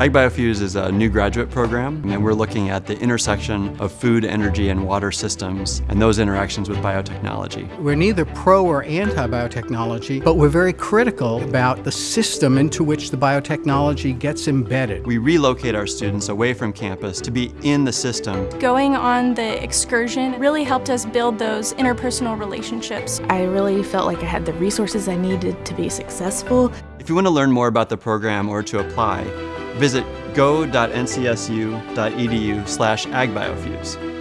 AgBioFEWS is a new graduate program, and we're looking at the intersection of food, energy, and water systems, and those interactions with biotechnology. We're neither pro or anti-biotechnology, but we're very critical about the system into which the biotechnology gets embedded. We relocate our students away from campus to be in the system. Going on the excursion really helped us build those interpersonal relationships. I really felt like I had the resources I needed to be successful. If you want to learn more about the program or to apply, visit go.ncsu.edu slash agbiofews.